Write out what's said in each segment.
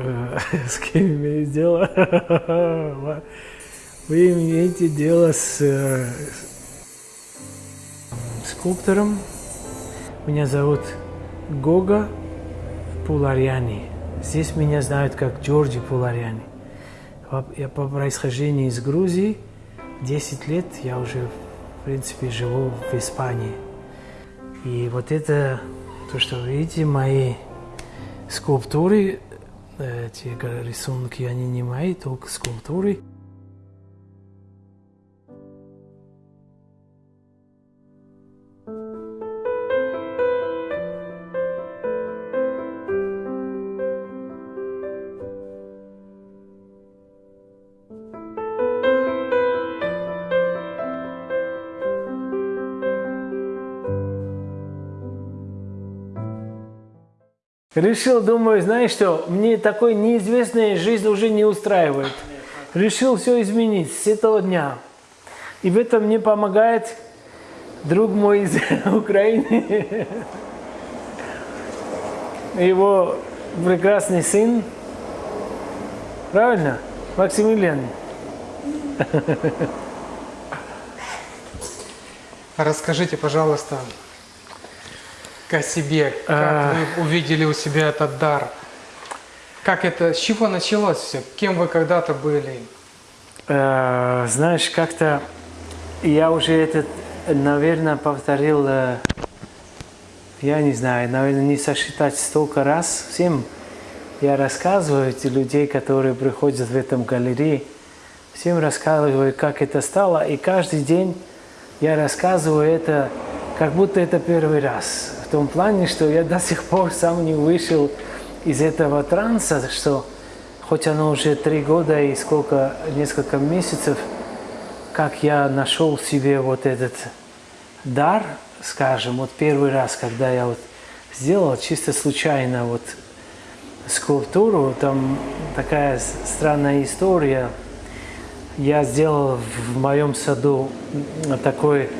С кем имеете дело? Вы имеете дело с э, скульптором. Меня зовут Гога Пуларьяни. Здесь меня знают как Джорджи Пуларьяни. Я по происхождению из Грузии. 10 лет я уже, в принципе, живу в Испании. И вот это, то, что вы видите, мои скульптуры, эти рисунки, они не мои, только скульптуры. Решил, думаю, знаешь что, мне такой неизвестная жизнь уже не устраивает. Решил все изменить с этого дня. И в этом мне помогает друг мой из Украины. Его прекрасный сын. Правильно? Максимилиан. Расскажите, пожалуйста, о себе, как а... вы увидели у себя этот дар? Как это, с чего началось все? Кем вы когда-то были? А, знаешь, как-то я уже этот, наверное, повторил, э, я не знаю, наверное, не сосчитать столько раз всем. Я рассказываю эти людей, которые приходят в этом галерее, всем рассказываю, как это стало, и каждый день я рассказываю это, как будто это первый раз том плане, что я до сих пор сам не вышел из этого транса, что хоть оно уже три года и сколько, несколько месяцев, как я нашел себе вот этот дар, скажем, вот первый раз, когда я вот сделал чисто случайно вот скульптуру, там такая странная история. Я сделал в моем саду такой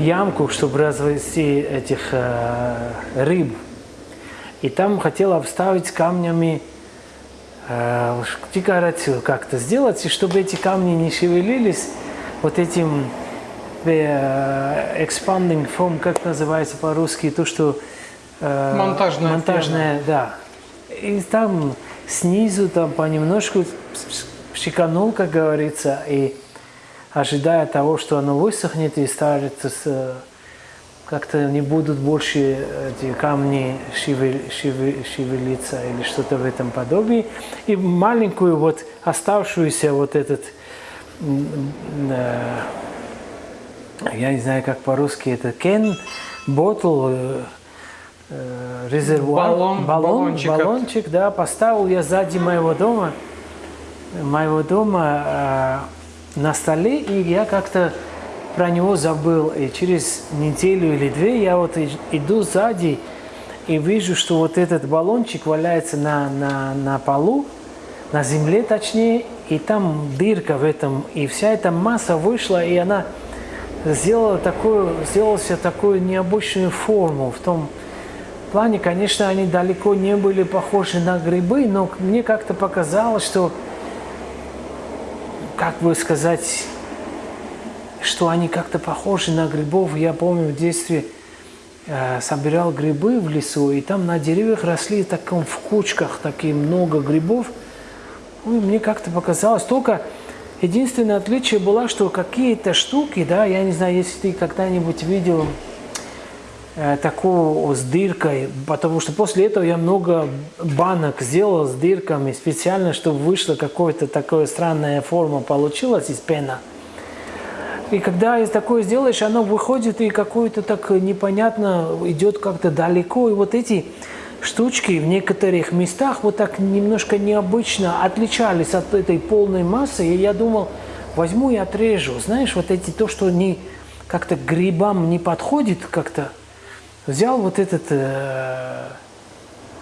ямку, чтобы развести этих э, рыб. И там хотел обставить камнями э, декорацию как-то сделать, и чтобы эти камни не шевелились, вот этим э, expanding foam, как называется по-русски, то, что... Э, монтажная. Монтажная, да. И там снизу там понемножку щеканул, как говорится, и ожидая того, что оно высохнет и станет как-то не будут больше эти камни шевел, шевел, шевелиться или что-то в этом подобии. И маленькую вот оставшуюся вот этот, э, я не знаю, как по-русски это, кен, ботл, э, резервуар, баллон, баллон, баллончик, баллончик, да, поставил я сзади моего дома, моего дома, э, на столе, и я как-то про него забыл. И через неделю или две я вот иду сзади и вижу, что вот этот баллончик валяется на, на, на полу, на земле точнее, и там дырка в этом, и вся эта масса вышла, и она сделала такую, сделала себе такую необычную форму. В том плане, конечно, они далеко не были похожи на грибы, но мне как-то показалось, что как бы сказать, что они как-то похожи на грибов. Я помню в детстве э, собирал грибы в лесу, и там на деревьях росли таком в кучках такие много грибов. Ну, мне как-то показалось, только единственное отличие было, что какие-то штуки, да, я не знаю, если ты когда-нибудь видел Э, такого с дыркой, потому что после этого я много банок сделал с дырками специально, чтобы вышла какая-то такая странная форма получилась из пена. И когда из такое сделаешь, оно выходит и какое-то так непонятно идет как-то далеко. И вот эти штучки в некоторых местах вот так немножко необычно отличались от этой полной массы. И я думал, возьму и отрежу. Знаешь, вот эти то, что не как-то грибам не подходит как-то, взял вот этот э,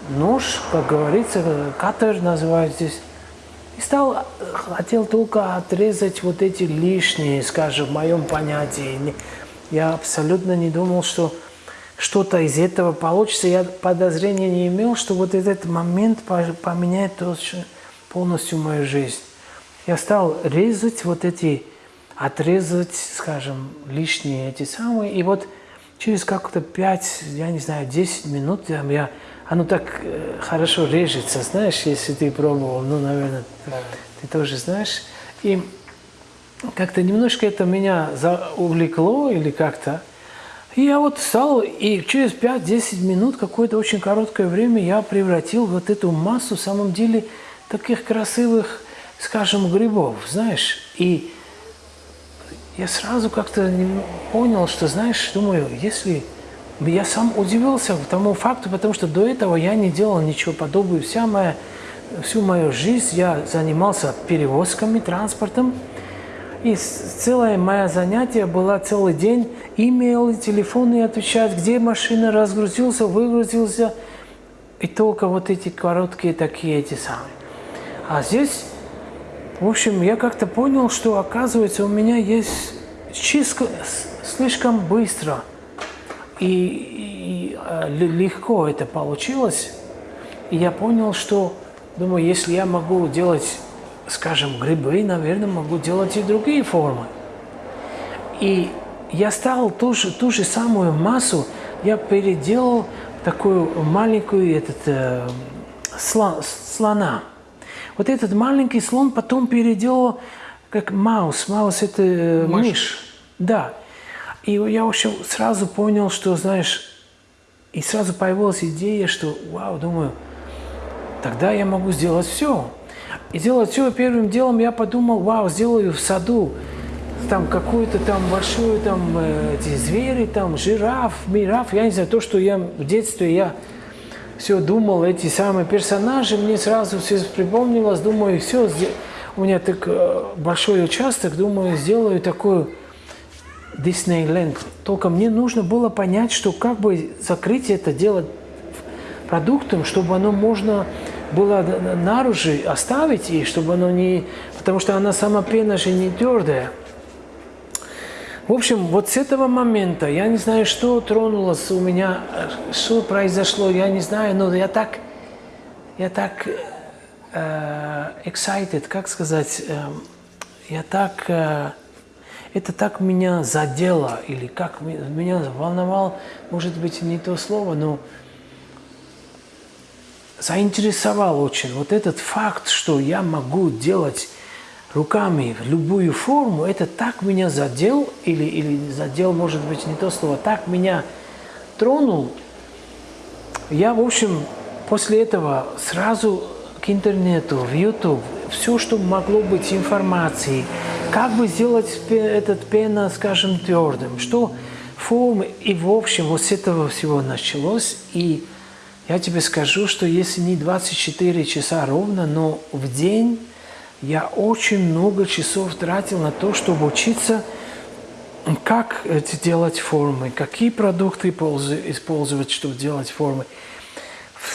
нож, как говорится, катер называют здесь, и стал, хотел только отрезать вот эти лишние, скажем, в моем понятии. Я абсолютно не думал, что что-то из этого получится. Я подозрения не имел, что вот этот момент поменяет полностью мою жизнь. Я стал резать вот эти, отрезать, скажем, лишние эти самые. И вот через как-то 5, я не знаю, 10 минут я, оно так э, хорошо режется, знаешь, если ты пробовал, ну, наверное, да. ты тоже знаешь. И как-то немножко это меня увлекло или как-то. И я вот стал, и через 5-10 минут, какое-то очень короткое время, я превратил вот эту массу, в самом деле, таких красивых, скажем, грибов, знаешь. И я сразу как-то понял, что, знаешь, думаю, если... Я сам удивился тому факту, потому что до этого я не делал ничего подобного. Вся моя, всю мою жизнь я занимался перевозками, транспортом. И целое мое занятие было целый день имейлы, телефоны отвечать, где машина разгрузился, выгрузился. И только вот эти короткие такие эти самые. А здесь, в общем, я как-то понял, что оказывается у меня есть чисто слишком быстро и, и, э, легко это получилось. И я понял, что, думаю, если я могу делать скажем, грибы, наверное, могу делать и другие формы. И я стал ту же, ту же самую массу, я переделал такую маленькую этот, э, слон, слона. Вот этот маленький слон потом переделал как маус. Маус – это э, мышь. мышь. Да. И я вообще сразу понял, что, знаешь, и сразу появилась идея, что, вау, думаю, тогда я могу сделать все. И делать все первым делом я подумал, вау, сделаю в саду там какую-то там большую там э, эти звери, там жираф, мираф, я не знаю, то, что я в детстве я все думал, эти самые персонажи, мне сразу все припомнилось, думаю, все, у меня так э, большой участок, думаю, сделаю такую Диснейленд. Только мне нужно было понять, что как бы закрыть это дело продуктом, чтобы оно можно было наружу оставить, и чтобы оно не... Потому что она сама пена же не твердая. В общем, вот с этого момента, я не знаю, что тронулось у меня, что произошло, я не знаю, но я так, я так э, excited, как сказать, э, я так, э, это так меня задело, или как меня волновал, может быть, не то слово, но заинтересовал очень вот этот факт, что я могу делать руками любую форму, это так меня задел, или, или задел, может быть, не то слово, так меня тронул. Я, в общем, после этого сразу к интернету, в YouTube, все, что могло быть информацией, как бы сделать этот пена, скажем, твердым, что формы, и в общем, вот с этого всего началось, и я тебе скажу, что если не 24 часа ровно, но в день я очень много часов тратил на то, чтобы учиться, как делать формы, какие продукты использовать, чтобы делать формы.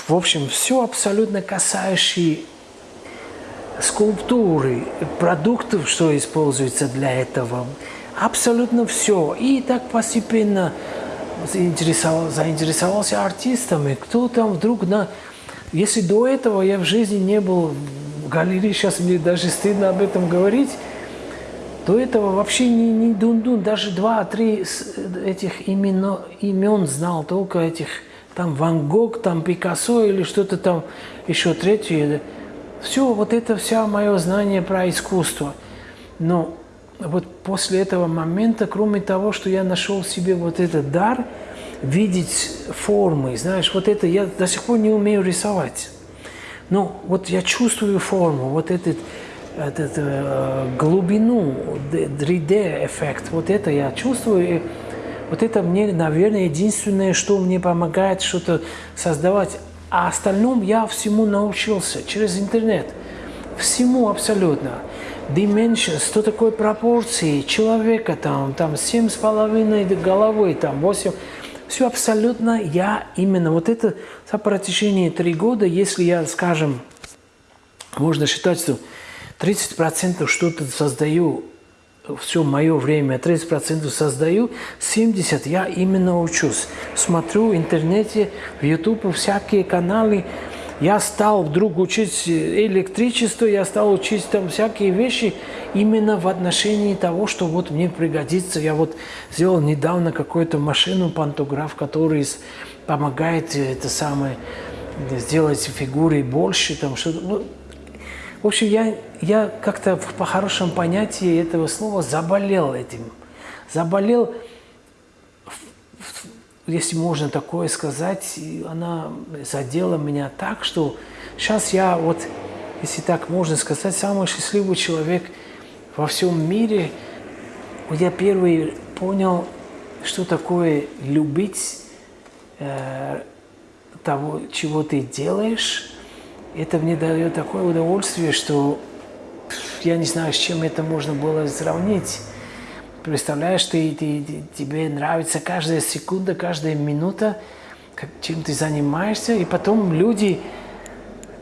В общем, все абсолютно касающее скульптуры, продуктов, что используется для этого. Абсолютно все. И так постепенно заинтересовал, заинтересовался артистами, кто там вдруг на... Если до этого я в жизни не был в галерее, сейчас мне даже стыдно об этом говорить, до этого вообще не, не дун-дун, даже два-три этих имен, имен знал, только этих, там Ван Гог, там Пикассо или что-то там еще третье. Все, вот это вся мое знание про искусство. Но вот после этого момента, кроме того, что я нашел в себе вот этот дар, видеть формы, знаешь, вот это я до сих пор не умею рисовать. Но вот я чувствую форму, вот этот, этот э, глубину, 3D-эффект, вот это я чувствую. И вот это мне, наверное, единственное, что мне помогает что-то создавать. А остальном я всему научился через интернет. Всему абсолютно dimensions, что такое пропорции человека, там, там семь с половиной головы, там восемь. Все абсолютно я именно вот это за протяжении три года, если я, скажем, можно считать, что 30% что-то создаю все мое время, 30% создаю, 70% я именно учусь. Смотрю в интернете, в YouTube всякие каналы. Я стал вдруг учить электричество, я стал учить там всякие вещи именно в отношении того, что вот мне пригодится. Я вот сделал недавно какую-то машину, пантограф, который помогает это самое сделать фигуры больше, там что-то. Ну, в общем, я, я как-то по хорошему понятию этого слова заболел этим. Заболел, если можно такое сказать, она задела меня так, что сейчас я вот, если так можно сказать, самый счастливый человек во всем мире. Я первый понял, что такое любить э, того, чего ты делаешь, это мне дает такое удовольствие, что я не знаю, с чем это можно было сравнить. Представляешь, ты, ты, тебе нравится каждая секунда, каждая минута, чем ты занимаешься, и потом люди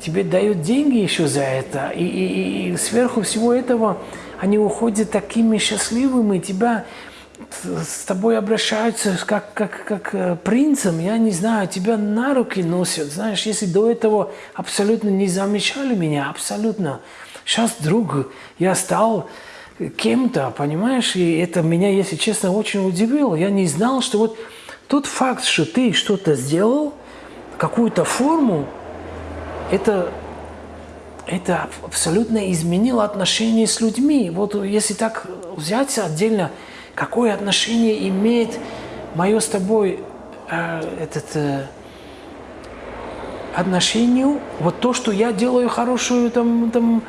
тебе дают деньги еще за это, и, и, и сверху всего этого они уходят такими счастливыми, тебя с тобой обращаются как, как, как э, принцем, я не знаю, тебя на руки носят. Знаешь, если до этого абсолютно не замечали меня, абсолютно. Сейчас вдруг я стал кем-то, понимаешь, и это меня, если честно, очень удивило. Я не знал, что вот тот факт, что ты что-то сделал, какую-то форму, это, это абсолютно изменило отношения с людьми. Вот если так взять отдельно – какое отношение имеет мое с тобой э, этот э, отношению, вот то, что я делаю хорошую там, там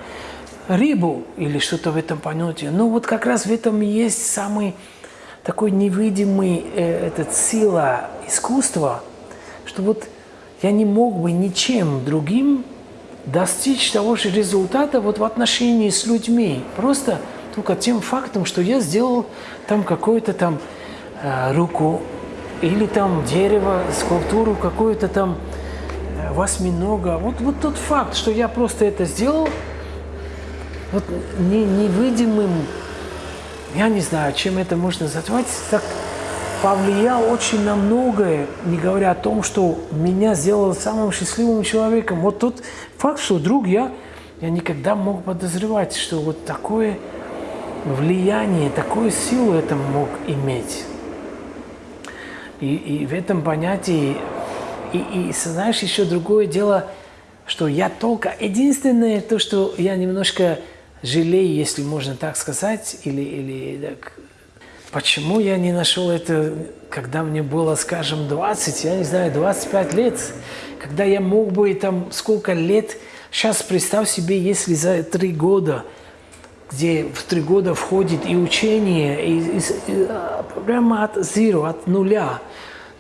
рыбу или что-то в этом понятии. Ну вот как раз в этом есть самый такой невидимый э, этот сила искусства, что вот я не мог бы ничем другим достичь того же результата вот в отношении с людьми. Просто только тем фактом, что я сделал там какую-то там э, руку или там дерево, скульптуру какую-то там э, восьминога. Вот, вот тот факт, что я просто это сделал, вот не, невидимым, я не знаю, чем это можно назвать, так повлиял очень на многое, не говоря о том, что меня сделал самым счастливым человеком. Вот тот факт, что вдруг я, я никогда мог подозревать, что вот такое влияние, такую силу это мог иметь. И, и в этом понятии, и, и знаешь, еще другое дело, что я только, единственное то, что я немножко жалею, если можно так сказать, или, или так, почему я не нашел это, когда мне было, скажем, 20, я не знаю, 25 лет, когда я мог бы там сколько лет, сейчас представь себе, если за три года – где в три года входит и учение, и, и, и, а, прямо от zero, от нуля.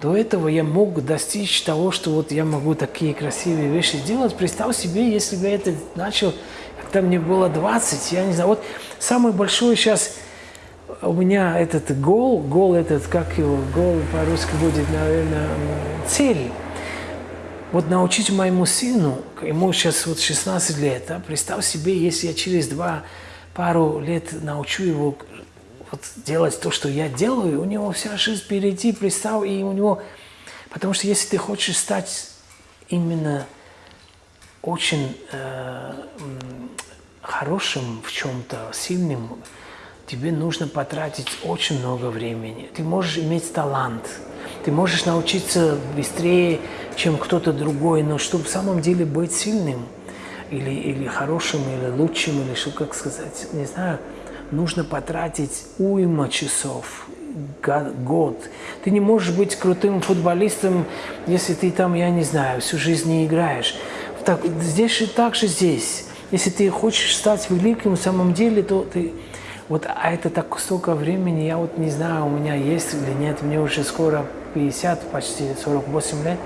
До этого я мог достичь того, что вот я могу такие красивые вещи делать. Представь себе, если бы я это начал, когда мне было 20, я не знаю, вот самый большой сейчас у меня этот гол, гол этот, как его, гол по-русски будет, наверное, цель. Вот научить моему сыну, ему сейчас вот 16 лет, а, представь себе, если я через два пару лет научу его вот делать то, что я делаю, у него вся жизнь впереди, представь, и у него... Потому что если ты хочешь стать именно очень э, хорошим в чем-то, сильным, тебе нужно потратить очень много времени. Ты можешь иметь талант, ты можешь научиться быстрее, чем кто-то другой, но чтобы в самом деле быть сильным – или, или хорошим, или лучшим, или что, как сказать, не знаю, нужно потратить уйма часов, год. Ты не можешь быть крутым футболистом, если ты там, я не знаю, всю жизнь не играешь. Так, здесь и так же здесь. Если ты хочешь стать великим в самом деле, то ты... Вот, а это так столько времени, я вот не знаю, у меня есть или нет, мне уже скоро 50, почти 48 лет.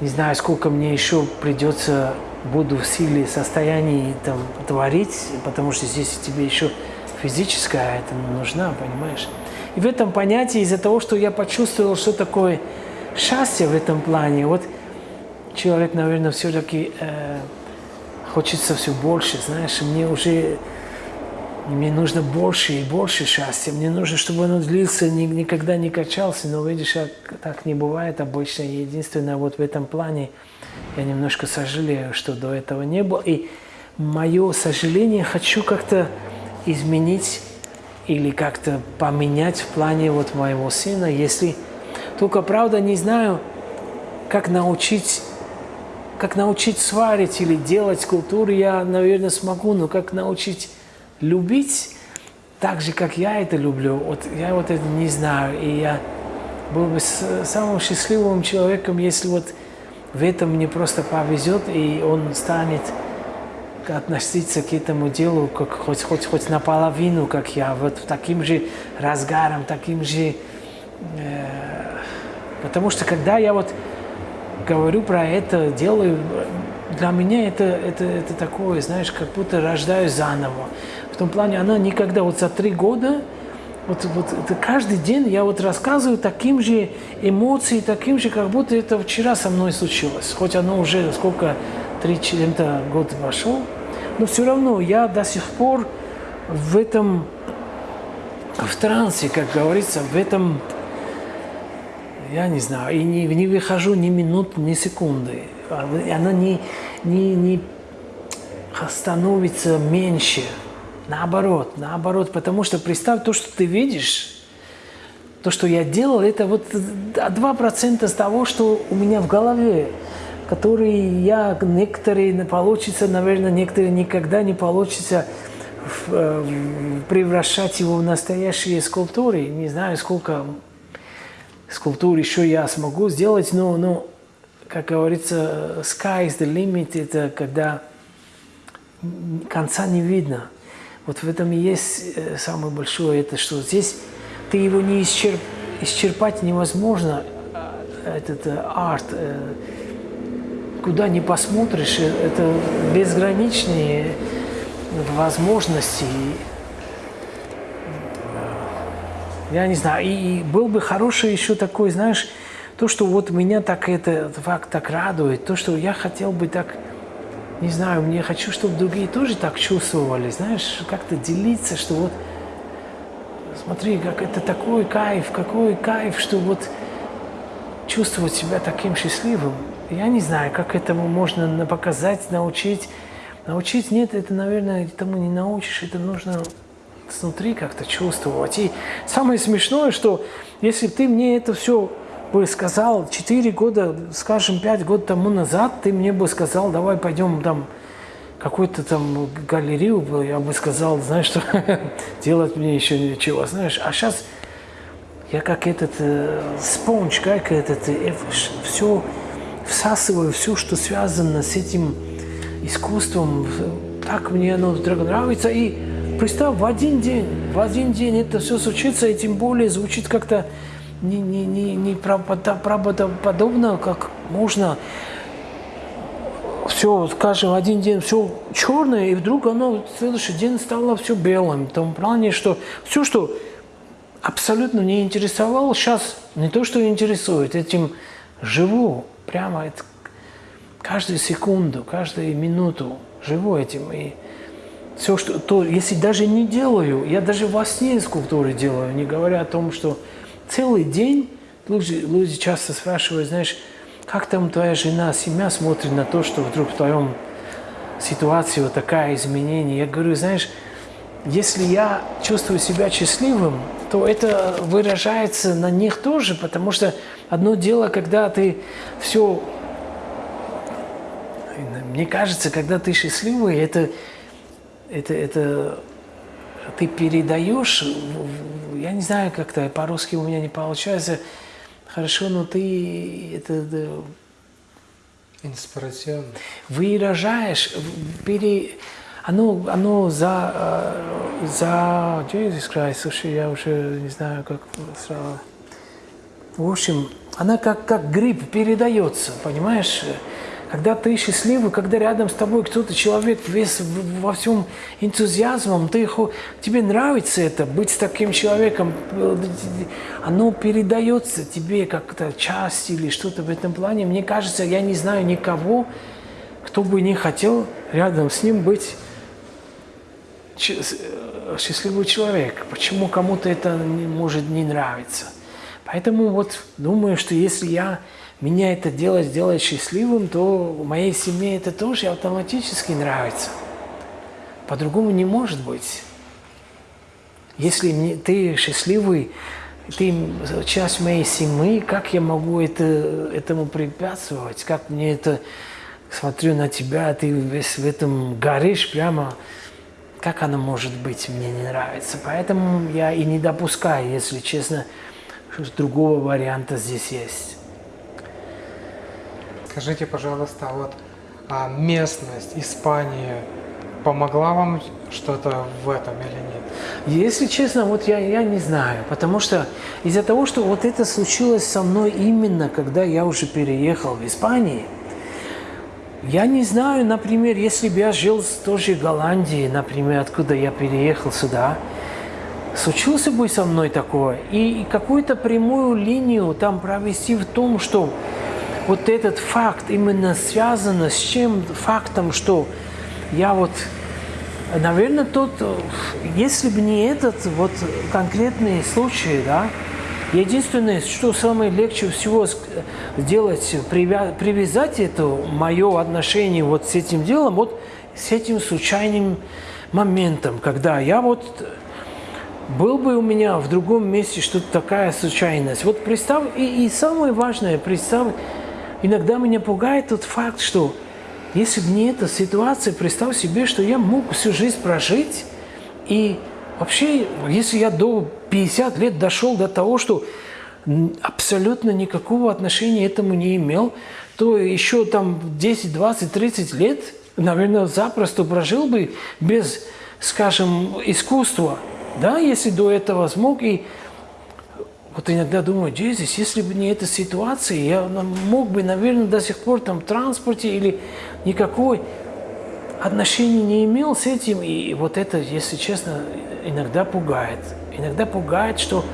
Не знаю, сколько мне еще придется буду в силе, состоянии там творить, потому что здесь тебе еще физическая это нужна, понимаешь? И в этом понятии, из-за того, что я почувствовал, что такое счастье в этом плане, вот человек, наверное, все-таки э, хочется все больше, знаешь, мне уже мне нужно больше и больше счастья. Мне нужно, чтобы оно длился, ни, никогда не качался. Но видишь, так не бывает обычно. Единственное, вот в этом плане я немножко сожалею, что до этого не было. И мое сожаление хочу как-то изменить или как-то поменять в плане вот моего сына, если только, правда, не знаю, как научить, как научить сварить или делать скульптуры, я, наверное, смогу, но как научить любить так же, как я это люблю, вот я вот это не знаю. И я был бы самым счастливым человеком, если вот в этом мне просто повезет, и он станет относиться к этому делу как хоть, хоть, хоть наполовину, как я, вот таким же разгаром, таким же... Э, потому что когда я вот говорю про это, делаю, для меня это, это, это такое, знаешь, как будто рождаюсь заново том плане она никогда, вот за три года, вот, вот это каждый день я вот рассказываю таким же эмоцией, таким же, как будто это вчера со мной случилось. Хоть оно уже сколько, три чем-то год вошел, но все равно я до сих пор в этом, в трансе, как говорится, в этом, я не знаю, и не, не выхожу ни минут, ни секунды. Она не, не, не становится меньше. Наоборот, наоборот, потому что представь то, что ты видишь, то, что я делал, это вот 2% с того, что у меня в голове, который я, некоторые получится, наверное, некоторые никогда не получится э, превращать его в настоящие скульптуры. Не знаю, сколько скульптур еще я смогу сделать, но, но как говорится, sky is the limit, это когда конца не видно. Вот в этом и есть э, самое большое, это что здесь ты его не исчерп, исчерпать невозможно, э, этот э, арт, куда не посмотришь, это безграничные возможности. Я не знаю, и был бы хороший еще такой, знаешь, то, что вот меня так это факт так радует, то, что я хотел бы так не знаю, мне хочу, чтобы другие тоже так чувствовали, знаешь, как-то делиться, что вот, смотри, как это такой кайф, какой кайф, что вот чувствовать себя таким счастливым. Я не знаю, как этому можно показать, научить. Научить нет, это, наверное, этому не научишь, это нужно снутри как-то чувствовать. И самое смешное, что если ты мне это все бы сказал 4 года, скажем, 5 год тому назад, ты мне бы сказал, давай пойдем там какую-то там галерею, я бы сказал, знаешь, что делать мне еще ничего, знаешь. А сейчас я как этот э, спонж, как этот, э, все всасываю, все, что связано с этим искусством, так мне оно нравится. И представь, в один день, в один день это все случится, и тем более звучит как-то не, не, не, не правдоподобно, как можно все, скажем, один день все черное, и вдруг оно в следующий день стало все белым. В том плане, что все, что абсолютно не интересовало, сейчас не то, что интересует, этим живу. Прямо каждую секунду, каждую минуту живу этим. И все, что, то, если даже не делаю, я даже во сне скульптуры делаю, не говоря о том, что целый день люди, люди часто спрашивают, знаешь, как там твоя жена, семья смотрит на то, что вдруг в твоем ситуации вот такая изменение. Я говорю, знаешь, если я чувствую себя счастливым, то это выражается на них тоже, потому что одно дело, когда ты все... Мне кажется, когда ты счастливый, это, это, это ты передаешь, я не знаю, как-то по-русски у меня не получается хорошо, но ты это инспирационно выражаешь, пере, оно, оно за, за, Jesus Christ, слушай, я уже не знаю, как сразу. В общем, она как, как гриб передается, понимаешь? Когда ты счастливый, когда рядом с тобой кто-то, человек весь во всем энтузиазмом, ты, тебе нравится это, быть с таким человеком, оно передается тебе как-то часть или что-то в этом плане. Мне кажется, я не знаю никого, кто бы не хотел рядом с ним быть счастливый человек. Почему кому-то это не, может не нравиться? Поэтому вот думаю, что если я меня это дело сделает счастливым, то моей семье это тоже автоматически нравится. По-другому не может быть. Если ты счастливый, ты часть моей семьи, как я могу это, этому препятствовать? Как мне это... Смотрю на тебя, ты весь в этом горишь прямо. Как оно может быть, мне не нравится. Поэтому я и не допускаю, если честно, что другого варианта здесь есть. Скажите, пожалуйста, вот а местность Испания помогла вам что-то в этом или нет? Если честно, вот я, я не знаю, потому что из-за того, что вот это случилось со мной именно, когда я уже переехал в Испанию, я не знаю, например, если бы я жил в той же Голландии, например, откуда я переехал сюда, случилось бы со мной такое, и какую-то прямую линию там провести в том, что вот этот факт именно связан с чем фактом, что я вот, наверное, тот, если бы не этот вот конкретный случай, да, единственное, что самое легче всего сделать, привязать это мое отношение вот с этим делом, вот с этим случайным моментом, когда я вот был бы у меня в другом месте что-то такая случайность. Вот представь, и, и самое важное, представь, Иногда меня пугает тот факт, что если бы не эта ситуация, представь себе, что я мог всю жизнь прожить, и вообще, если я до 50 лет дошел до того, что абсолютно никакого отношения этому не имел, то еще там 10, 20, 30 лет, наверное, запросто прожил бы без, скажем, искусства, да, если до этого смог, и вот иногда думаю, Джезис, если бы не эта ситуация, я мог бы, наверное, до сих пор там в транспорте или никакой отношения не имел с этим. И вот это, если честно, иногда пугает. Иногда пугает, что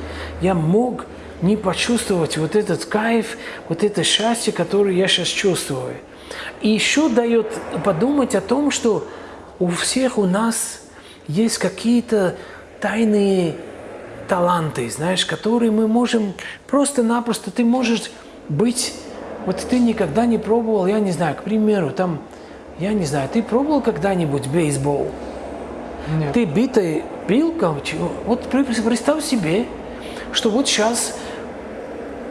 я мог не почувствовать вот этот кайф, вот это счастье, которое я сейчас чувствую. И еще дает подумать о том, что у всех у нас есть какие-то тайные таланты, знаешь, которые мы можем просто-напросто, ты можешь быть, вот ты никогда не пробовал, я не знаю, к примеру, там, я не знаю, ты пробовал когда-нибудь бейсбол? Нет. Ты битой бил, вот представь себе, что вот сейчас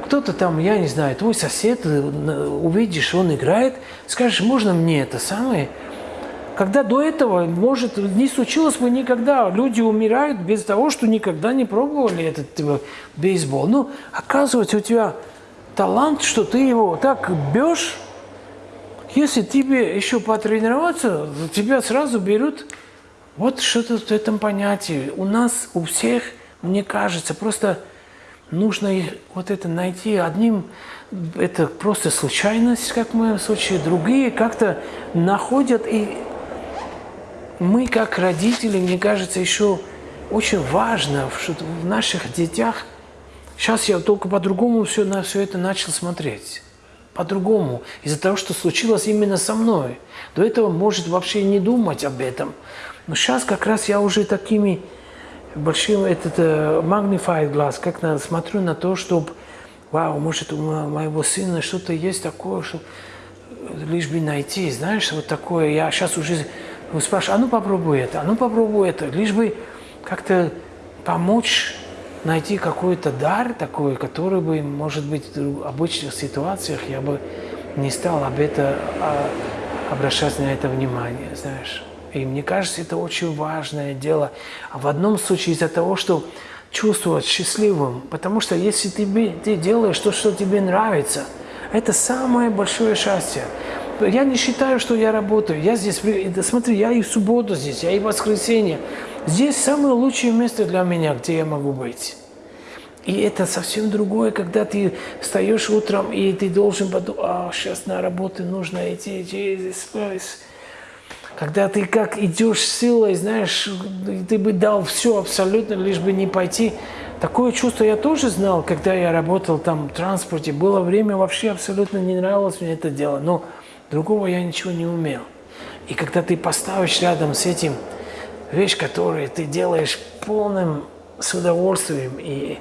кто-то там, я не знаю, твой сосед, э, увидишь, он играет, скажешь, можно мне это самое, когда до этого, может, не случилось бы никогда. Люди умирают без того, что никогда не пробовали этот типа, бейсбол. Ну, оказывается, у тебя талант, что ты его так бьешь, если тебе еще потренироваться, тебя сразу берут. Вот что-то в этом понятии. У нас, у всех, мне кажется, просто нужно вот это найти. Одним это просто случайность, как в моем случае, другие как-то находят и мы, как родители, мне кажется, еще очень важно, что в наших детях, сейчас я только по-другому все на все это начал смотреть. По-другому. Из-за того, что случилось именно со мной. До этого может вообще не думать об этом. Но сейчас как раз я уже такими большим, этот magnified глаз, как на, смотрю на то, чтобы, вау, может у моего сына что-то есть такое, что лишь бы найти, знаешь, вот такое. Я сейчас уже вы спрашиваете, а ну попробуй это, а ну попробуй это, лишь бы как-то помочь найти какой-то дар такой, который бы, может быть, в обычных ситуациях я бы не стал об это а, обращать на это внимание, знаешь. И мне кажется, это очень важное дело. А в одном случае из-за того, что чувствовать счастливым, потому что если ты, ты делаешь то, что тебе нравится, это самое большое счастье. Я не считаю, что я работаю. Я здесь, смотри, я и в субботу здесь, я и в воскресенье. Здесь самое лучшее место для меня, где я могу быть. И это совсем другое, когда ты встаешь утром, и ты должен подумать, а, сейчас на работу нужно идти, Jesus Christ. Когда ты как идешь силой, знаешь, ты бы дал все абсолютно, лишь бы не пойти. Такое чувство я тоже знал, когда я работал там в транспорте. Было время, вообще абсолютно не нравилось мне это дело. Но Другого я ничего не умел. И когда ты поставишь рядом с этим вещь, которую ты делаешь полным с удовольствием и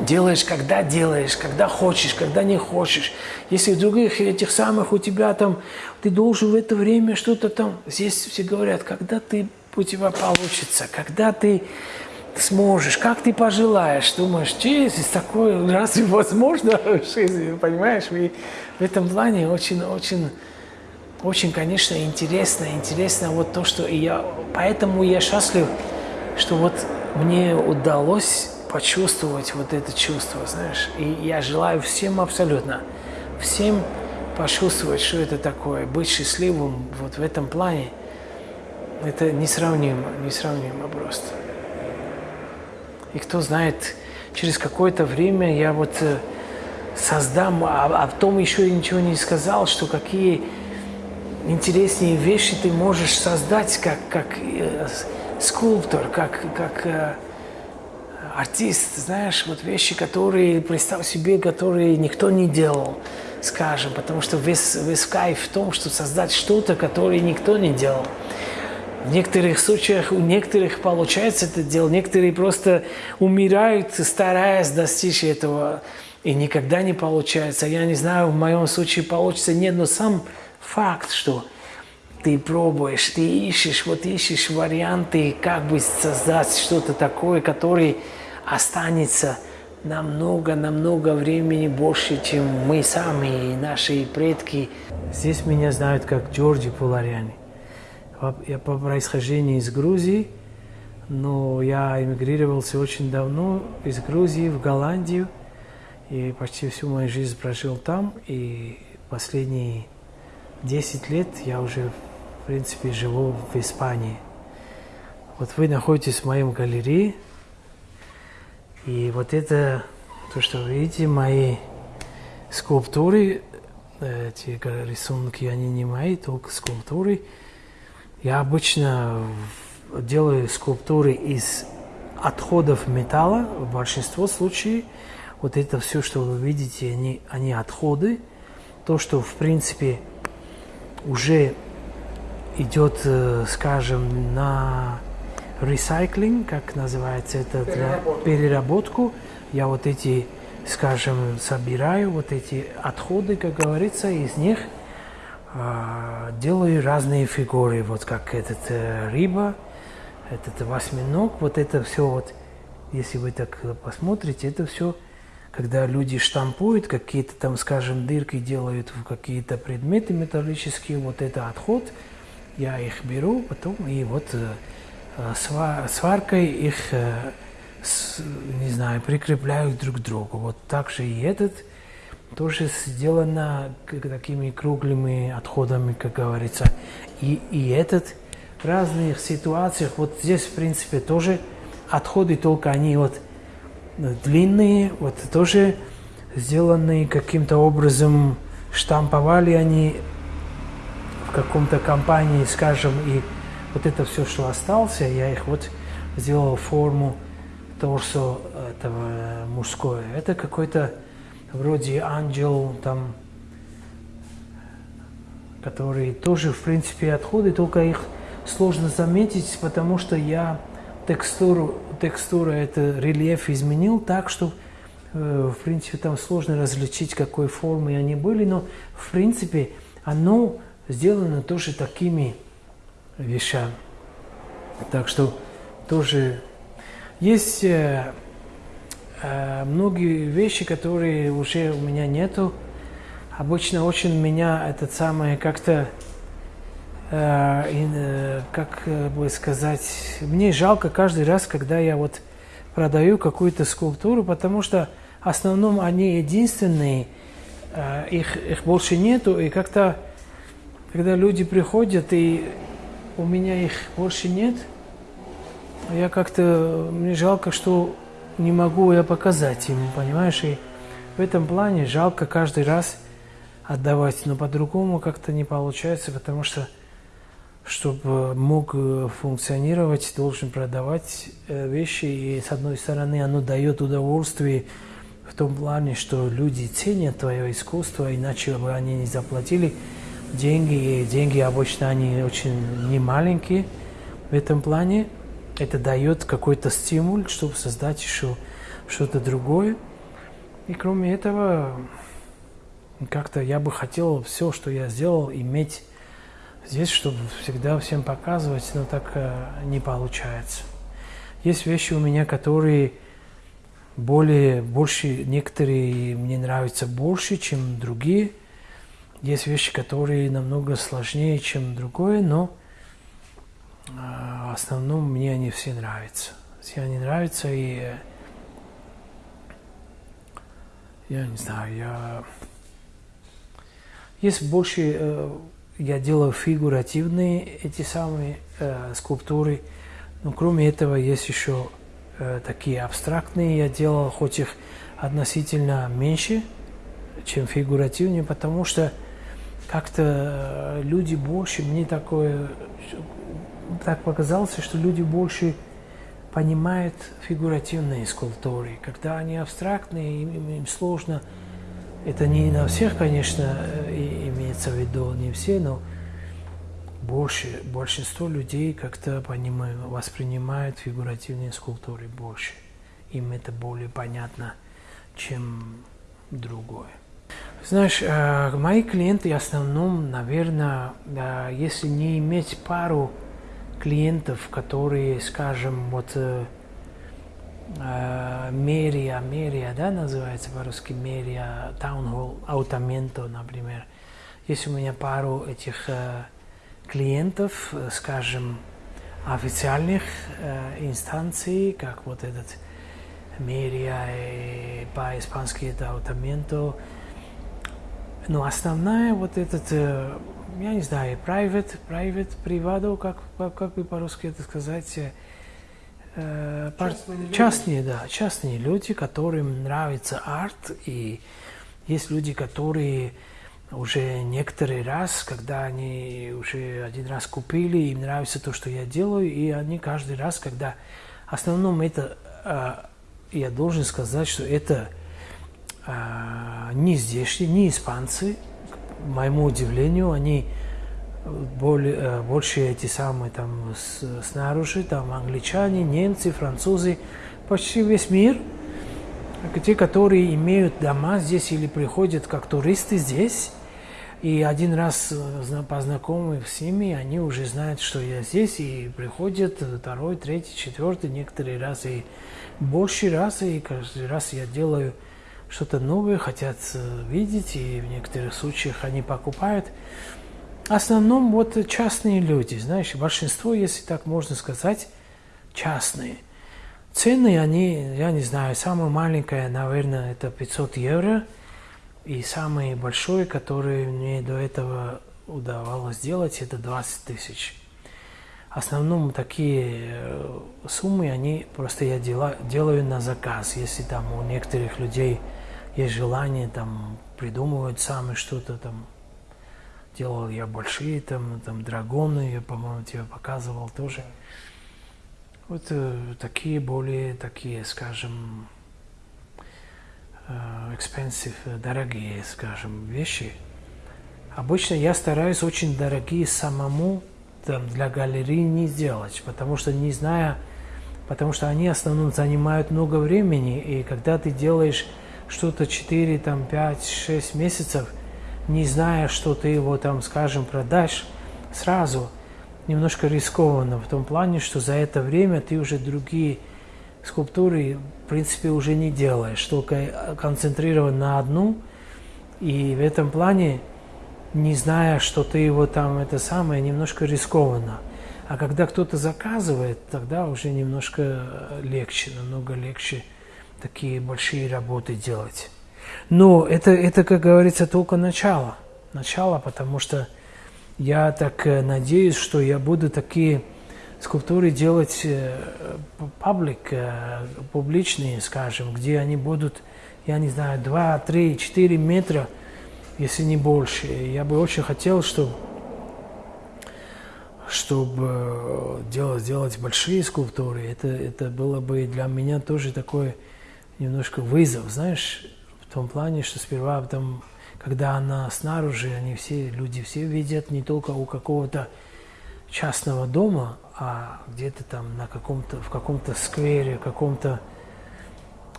делаешь, когда делаешь, когда хочешь, когда не хочешь. Если в других этих самых у тебя там, ты должен в это время что-то там, здесь все говорят, когда ты у тебя получится, когда ты сможешь, как ты пожелаешь, думаешь, через такое разве возможно в жизни, понимаешь? И в этом плане очень, очень, очень, конечно, интересно, интересно вот то, что и я, поэтому я счастлив, что вот мне удалось почувствовать вот это чувство, знаешь. И я желаю всем абсолютно, всем почувствовать, что это такое, быть счастливым вот в этом плане. Это несравнимо, несравнимо просто. И кто знает, через какое-то время я вот э, создам, а, а том еще ничего не сказал, что какие интересные вещи ты можешь создать как, как э, скульптор, как, как э, артист, знаешь, вот вещи, которые, представь себе, которые никто не делал, скажем, потому что весь, весь кайф в том, что создать что-то, которое никто не делал. В некоторых случаях у некоторых получается это дело, некоторые просто умирают, стараясь достичь этого, и никогда не получается. Я не знаю, в моем случае получится нет, но сам факт, что ты пробуешь, ты ищешь, вот ищешь варианты, как бы создать что-то такое, которое останется намного-намного времени больше, чем мы сами и наши предки. Здесь меня знают как Джорджи Пуларяни. Я по происхождению из Грузии, но я эмигрировался очень давно из Грузии в Голландию и почти всю мою жизнь прожил там. И последние 10 лет я уже, в принципе, живу в Испании. Вот вы находитесь в моем галерее, и вот это, то, что вы видите, мои скульптуры, эти рисунки, они не мои, только скульптуры – я обычно делаю скульптуры из отходов металла, в большинстве случаев. Вот это все, что вы видите, они, они отходы. То, что, в принципе, уже идет, э, скажем, на recycling, как называется это, переработку. переработку. Я вот эти, скажем, собираю, вот эти отходы, как говорится, из них – делаю разные фигуры, вот как этот э, рыба, этот восьминог, вот это все вот, если вы так посмотрите, это все, когда люди штампуют, какие-то там, скажем, дырки делают в какие-то предметы металлические, вот это отход, я их беру потом и вот э, э, сваркой их, не знаю, прикрепляю друг к другу. Вот так же и этот – тоже сделано такими круглыми отходами, как говорится. И, и этот в разных ситуациях, вот здесь, в принципе, тоже отходы, только они вот длинные, вот тоже сделанные каким-то образом, штамповали они в каком-то компании, скажем, и вот это все, что осталось, я их вот сделал форму торсо этого мужское. Это какой-то вроде ангел, там, которые тоже, в принципе, отходы, только их сложно заметить, потому что я текстуру, текстуру это рельеф изменил так, что, э, в принципе, там сложно различить, какой формы они были, но, в принципе, оно сделано тоже такими вещами. Так что тоже есть э, Э, многие вещи, которые уже у меня нету, обычно очень меня этот самый как-то, э, э, как бы сказать, мне жалко каждый раз, когда я вот продаю какую-то скульптуру, потому что в основном они единственные, э, их, их больше нету, и как-то, когда люди приходят, и у меня их больше нет, я как-то, мне жалко, что не могу я показать ему, понимаешь? И в этом плане жалко каждый раз отдавать, но по-другому как-то не получается, потому что чтобы мог э, функционировать, должен продавать э, вещи, и с одной стороны оно дает удовольствие в том плане, что люди ценят твое искусство, иначе бы они не заплатили деньги, и деньги обычно они очень немаленькие, в этом плане это дает какой-то стимул, чтобы создать еще что-то другое. И кроме этого, как-то я бы хотел все, что я сделал, иметь здесь, чтобы всегда всем показывать, но так э, не получается. Есть вещи у меня, которые более, больше, некоторые мне нравятся больше, чем другие. Есть вещи, которые намного сложнее, чем другое, но в основном мне они все нравятся. Все они нравятся, и э, я не знаю, я... Есть больше... Э, я делаю фигуративные эти самые э, скульптуры, но кроме этого есть еще такие абстрактные. Я делал, хоть их относительно меньше, чем фигуративные, потому что как-то люди больше, мне такое, так показалось, что люди больше понимают фигуративные скульптуры. Когда они абстрактные, им, им сложно. Это не на всех, конечно, э, имеется в виду, не все, но больше, большинство людей как-то понимают, воспринимают фигуративные скульптуры больше. Им это более понятно, чем другое. Знаешь, э, мои клиенты в основном, наверное, если не иметь пару клиентов, которые, скажем, вот э, э, мерия, мерия, да, называется по-русски мерия, таунхолл, аутаменто, например. Есть у меня пару этих э, клиентов, э, скажем, официальных э, инстанций, как вот этот мерия, и по-испански это аутаменто. Но основная вот этот э, я не знаю, private, private, privado, как, как бы по-русски это сказать, э, частные, частные, да, частные люди, которым нравится арт, и есть люди, которые уже некоторый раз, когда они уже один раз купили, им нравится то, что я делаю, и они каждый раз, когда... В основном это, э, я должен сказать, что это э, не здешние, не испанцы, моему удивлению, они более, э, больше эти самые там снаружи, там англичане, немцы, французы, почти весь мир, те, которые имеют дома здесь или приходят как туристы здесь, и один раз э, познакомив с ними, они уже знают, что я здесь, и приходят второй, третий, четвертый, некоторые раз и больше раз, и каждый раз я делаю что-то новое, хотят э, видеть, и в некоторых случаях они покупают. В основном вот частные люди, знаешь, большинство, если так можно сказать, частные. Цены, они, я не знаю, самая маленькая, наверное, это 500 евро, и самый большой, который мне до этого удавалось сделать, это 20 тысяч. Основном такие э, суммы, они просто я дела, делаю на заказ, если там у некоторых людей есть желание там придумывать сами что-то там. Делал я большие там, там драгоны, по-моему, тебе показывал тоже. Вот э, такие более, такие, скажем, э, expensive, дорогие, скажем, вещи. Обычно я стараюсь очень дорогие самому там, для галереи не сделать, потому что не зная, потому что они в основном занимают много времени, и когда ты делаешь что-то 4, там, 5, 6 месяцев, не зная, что ты его там, скажем, продашь, сразу немножко рискованно в том плане, что за это время ты уже другие скульптуры, в принципе, уже не делаешь, только концентрирован на одну, и в этом плане, не зная, что ты его там, это самое, немножко рискованно. А когда кто-то заказывает, тогда уже немножко легче, намного легче такие большие работы делать. Но это, это, как говорится, только начало. Начало, потому что я так э, надеюсь, что я буду такие скульптуры делать паблик, э, э, публичные, скажем, где они будут, я не знаю, 2, 3, 4 метра, если не больше. Я бы очень хотел, чтобы чтобы делать, делать большие скульптуры, это, это было бы для меня тоже такое немножко вызов, знаешь, в том плане, что сперва там, когда она снаружи, они все, люди все видят не только у какого-то частного дома, а где-то там на каком-то, в каком-то сквере, каком-то...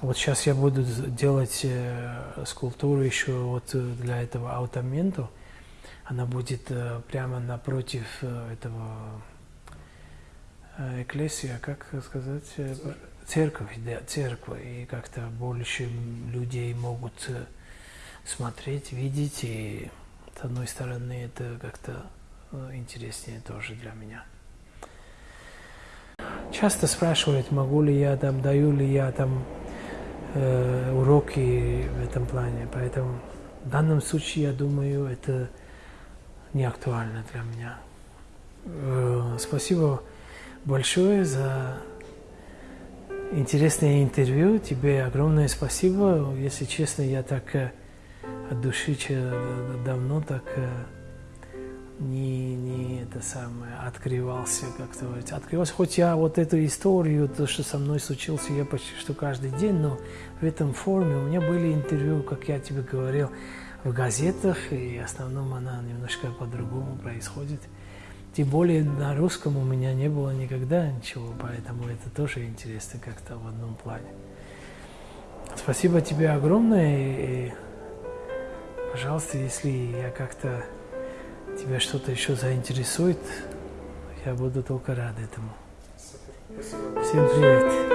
Вот сейчас я буду делать э, скульптуру еще вот э, для этого аутаменту. Она будет э, прямо напротив э, этого э, экклесия, как сказать? э, Церковь, да, церковь. И как-то больше людей могут смотреть, видеть. И с одной стороны это как-то интереснее тоже для меня. Часто спрашивают, могу ли я там, даю ли я там э, уроки в этом плане. Поэтому в данном случае, я думаю, это не актуально для меня. Э, спасибо большое за интересное интервью. Тебе огромное спасибо. Если честно, я так э, от души давно так не, не это самое, открывался, как говорится. Открывался, хоть я вот эту историю, то, что со мной случилось, я почти что каждый день, но в этом форме у меня были интервью, как я тебе говорил, в газетах, и в основном она немножко по-другому происходит. Тем более на русском у меня не было никогда ничего, поэтому это тоже интересно как-то в одном плане. Спасибо тебе огромное, и, и, пожалуйста, если я как-то тебя что-то еще заинтересует, я буду только рад этому. Всем привет.